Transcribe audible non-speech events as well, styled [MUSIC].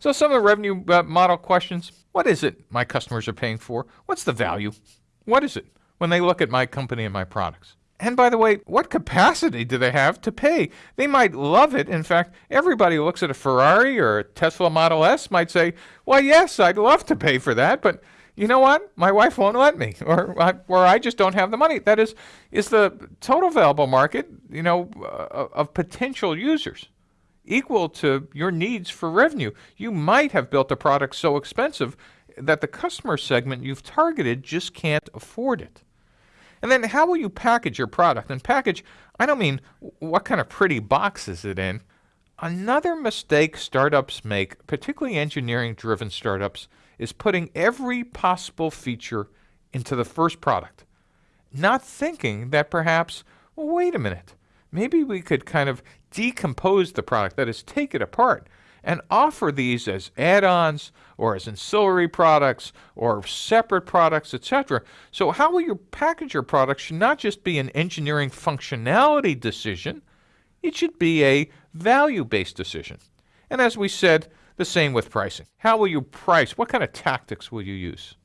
So some of the revenue uh, model questions, what is it my customers are paying for? What's the value? What is it when they look at my company and my products? And by the way, what capacity do they have to pay? They might love it. In fact, everybody who looks at a Ferrari or a Tesla Model S might say, well, yes, I'd love to pay for that, but you know what? My wife won't let me, [LAUGHS] or or I just don't have the money. That is, is the total available market, you know, uh, of potential users equal to your needs for revenue. You might have built a product so expensive that the customer segment you've targeted just can't afford it. And then how will you package your product? And package, I don't mean what kind of pretty box is it in. Another mistake startups make, particularly engineering driven startups, is putting every possible feature into the first product, not thinking that perhaps, well, wait a minute, maybe we could kind of decompose the product, that is, take it apart and offer these as add-ons or as ancillary products or separate products, etc. So how will you package your product should not just be an engineering functionality decision, it should be a value-based decision. And as we said, the same with pricing. How will you price? What kind of tactics will you use?